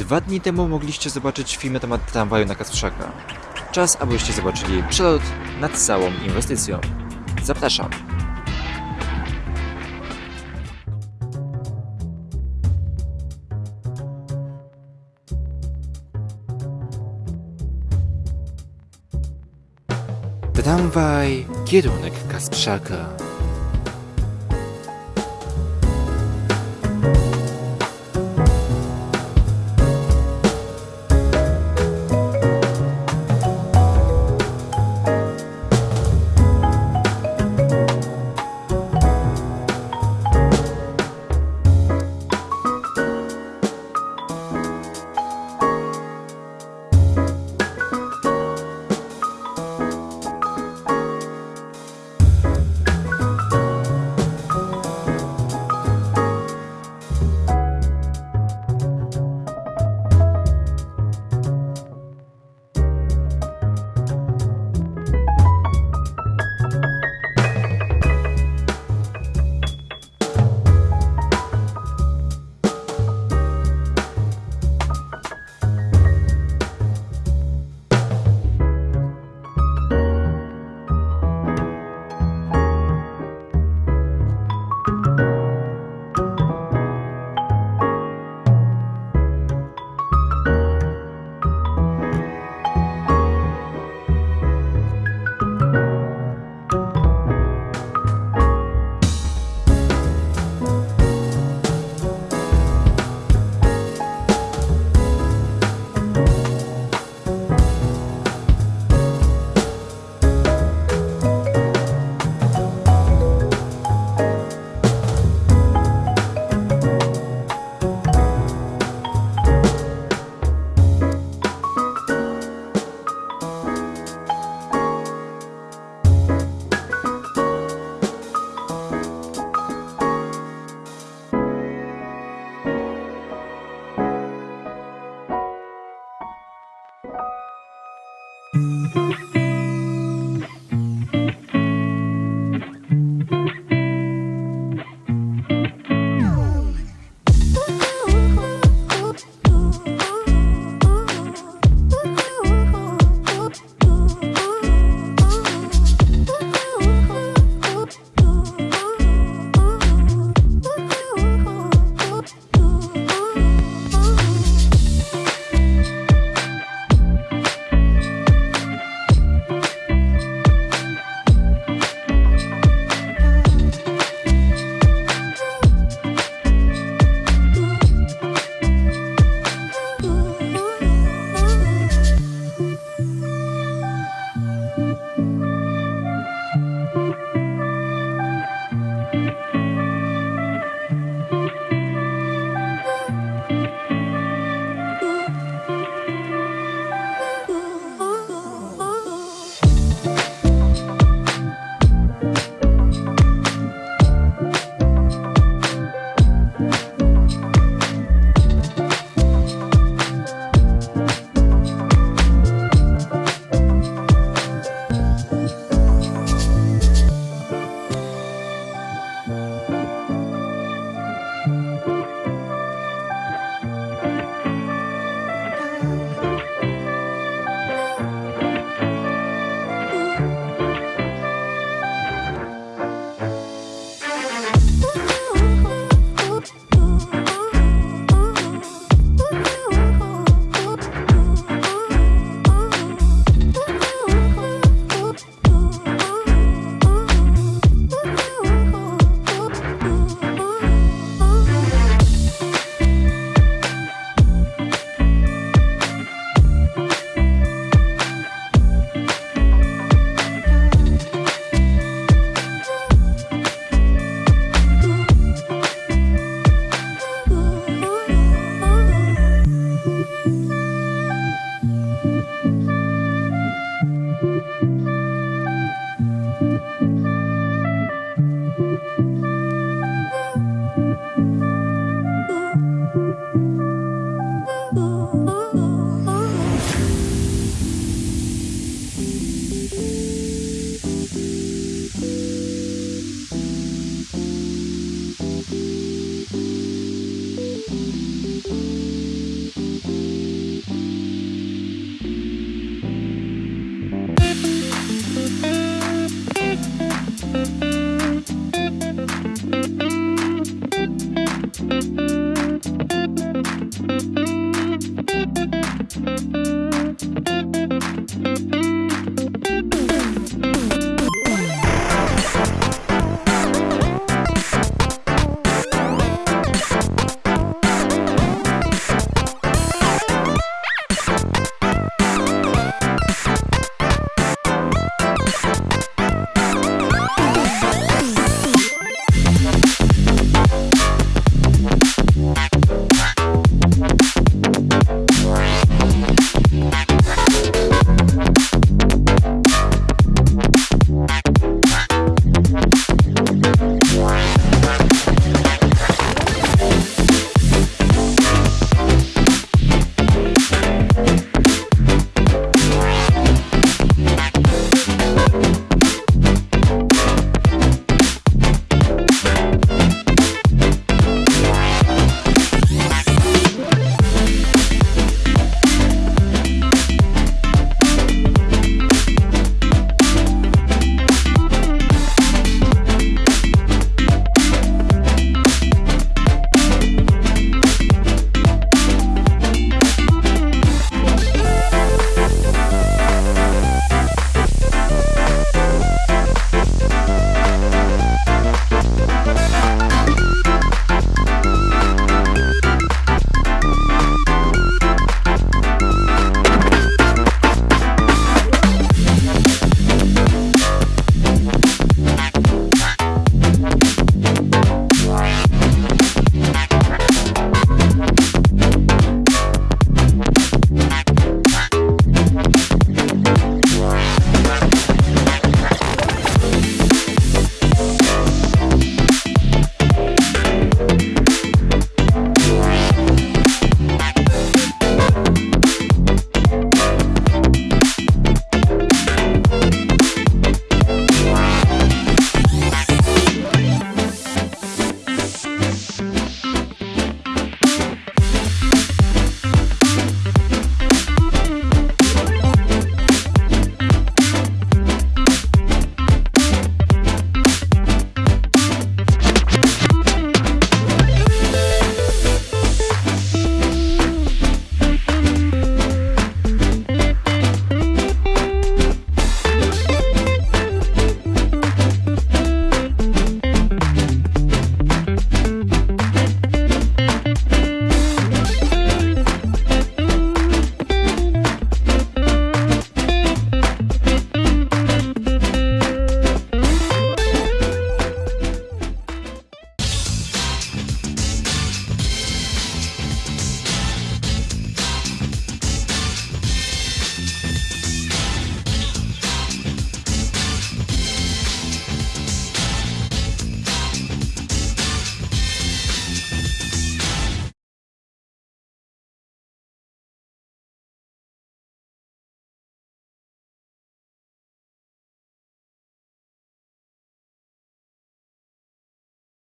Dwa dni temu mogliście zobaczyć film na temat tramwaju na Kasprzaka. Czas, abyście zobaczyli przelot nad całą inwestycją. Zapraszam. Tramwaj, kierunek Kasprzaka.